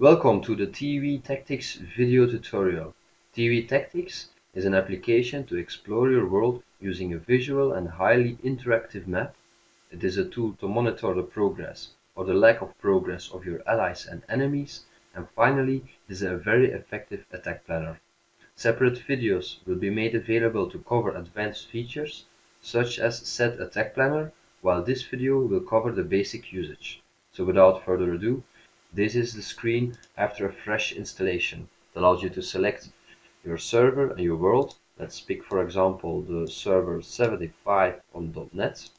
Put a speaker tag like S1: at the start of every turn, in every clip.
S1: Welcome to the TV Tactics video tutorial. TV Tactics is an application to explore your world using a visual and highly interactive map. It is a tool to monitor the progress or the lack of progress of your allies and enemies. And finally, it is a very effective attack planner. Separate videos will be made available to cover advanced features such as set attack planner, while this video will cover the basic usage. So without further ado, this is the screen after a fresh installation. It allows you to select your server and your world. Let's pick for example the server 75 on .NET.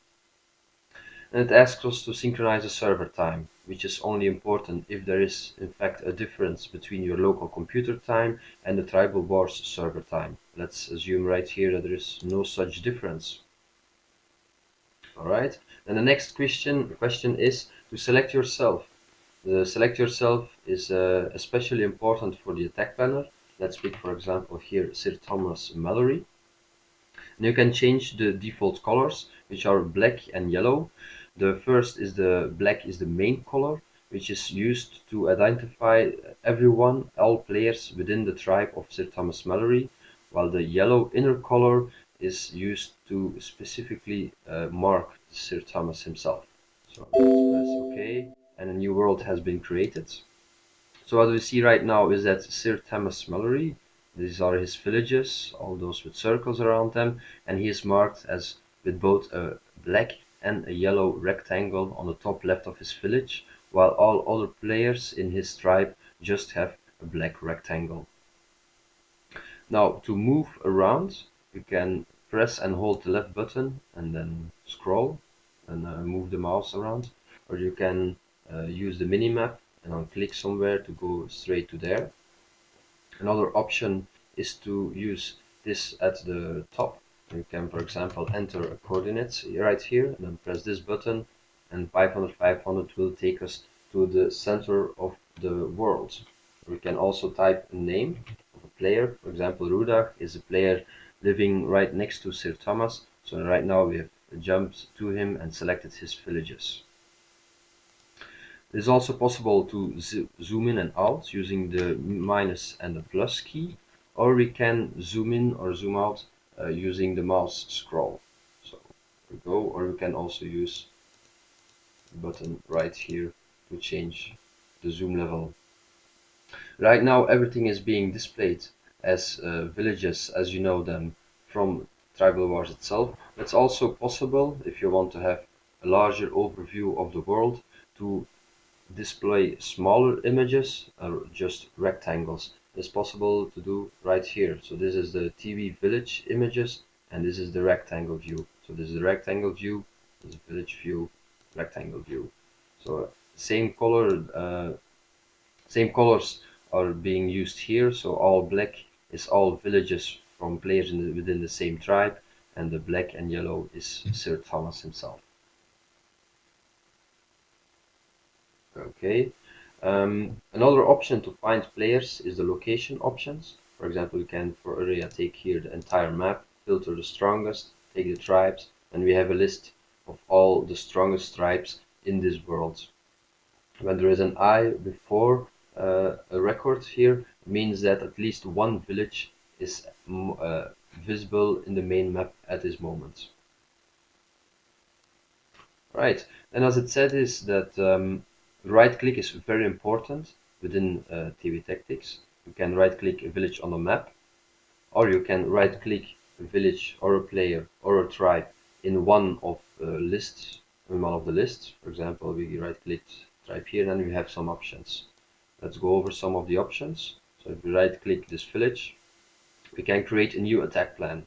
S1: And it asks us to synchronize the server time, which is only important if there is in fact a difference between your local computer time and the Tribal Wars server time. Let's assume right here that there is no such difference. Alright, and the next question, question is to select yourself the select yourself is uh, especially important for the attack planner. Let's pick for example here Sir Thomas Mallory. And you can change the default colors which are black and yellow. The first is the black is the main color which is used to identify everyone, all players within the tribe of Sir Thomas Mallory, while the yellow inner color is used to specifically uh, mark Sir Thomas himself. So press OK and a new world has been created. So what we see right now is that Sir Thomas Mallory, these are his villages, all those with circles around them, and he is marked as with both a black and a yellow rectangle on the top left of his village, while all other players in his tribe just have a black rectangle. Now to move around, you can press and hold the left button and then scroll and uh, move the mouse around, or you can uh, use the minimap and I'll click somewhere to go straight to there. Another option is to use this at the top. You can, for example, enter a coordinates right here and then press this button and 500 500 will take us to the center of the world. We can also type a name of a player. For example, Rudak is a player living right next to Sir Thomas. So right now we have jumped to him and selected his villages. It is also possible to zoom in and out using the minus and the plus key, or we can zoom in or zoom out uh, using the mouse scroll. So we go, or we can also use the button right here to change the zoom level. Right now everything is being displayed as uh, villages as you know them from Tribal Wars itself. It's also possible if you want to have a larger overview of the world to display smaller images or just rectangles. It's possible to do right here. So this is the TV village images and this is the rectangle view. So this is the rectangle view this is village view rectangle view. So same color uh, same colors are being used here. So all black is all villages from players the, within the same tribe and the black and yellow is Sir Thomas himself okay. Um, another option to find players is the location options. For example you can for area take here the entire map filter the strongest take the tribes and we have a list of all the strongest tribes in this world. When there is an I before uh, a record here means that at least one village is uh, visible in the main map at this moment. Right. And as it said is that um, right click is very important within uh, TV Tactics. You can right click a village on a map or you can right click a village or a player or a tribe in one of uh, lists in one of the lists. For example, we right click tribe here and we have some options. Let's go over some of the options. So if we right click this village, we can create a new attack plan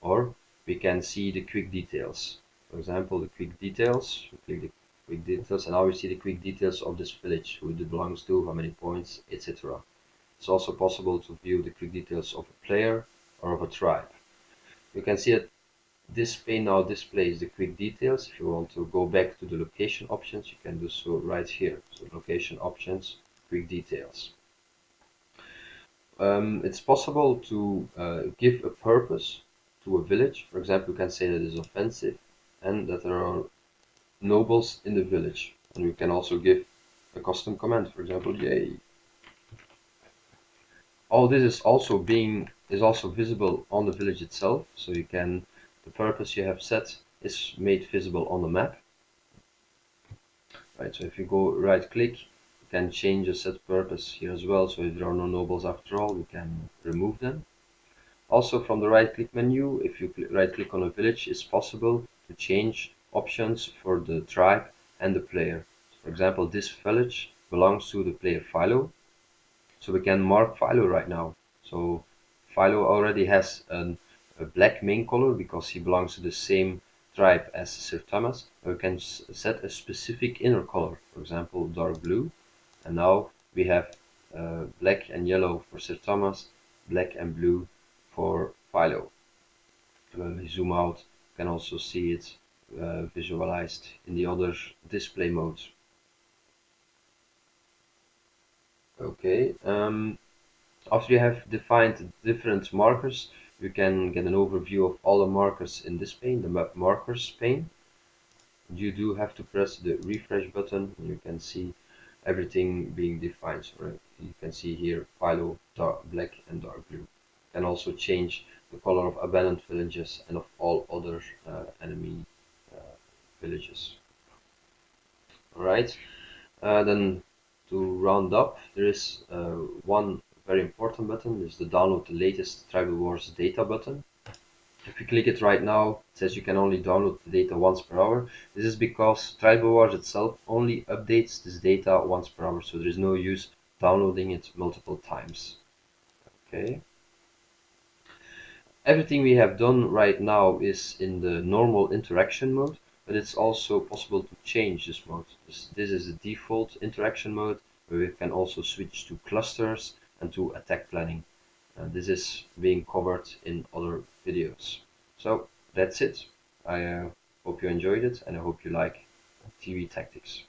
S1: or we can see the quick details. For example, the quick details, we click the quick details and now we see the quick details of this village, who it belongs to, how many points, etc. It's also possible to view the quick details of a player or of a tribe. You can see that this pane now displays the quick details. If you want to go back to the location options, you can do so right here. So location options, quick details. Um, it's possible to uh, give a purpose to a village. For example, you can say that it is offensive and that there are nobles in the village. And we can also give a custom command, for example, yay. all this is also being is also visible on the village itself so you can the purpose you have set is made visible on the map right so if you go right click you can change the set purpose here as well so if there are no nobles after all you can remove them also from the right click menu if you right click on a village it's possible to change options for the tribe and the player. For example this village belongs to the player Philo. So we can mark Philo right now. So Philo already has an, a black main color because he belongs to the same tribe as Sir Thomas. We can set a specific inner color for example dark blue. And now we have uh, black and yellow for Sir Thomas black and blue for Philo. When we zoom out you can also see it uh, visualized in the other display modes Okay, um, after you have defined different markers, you can get an overview of all the markers in this pane, the map markers pane. You do have to press the refresh button and you can see everything being defined. So you can see here Philo, dark black and dark blue. You can also change the color of abandoned villages and of all other uh, villages. Alright, uh, then to round up, there is uh, one very important button, is the download the latest Tribal Wars data button. If you click it right now, it says you can only download the data once per hour. This is because Tribal Wars itself only updates this data once per hour, so there is no use downloading it multiple times. Okay. Everything we have done right now is in the normal interaction mode but it's also possible to change this mode. This, this is the default interaction mode where we can also switch to clusters and to attack planning. This is being covered in other videos. So that's it. I uh, hope you enjoyed it and I hope you like TV tactics.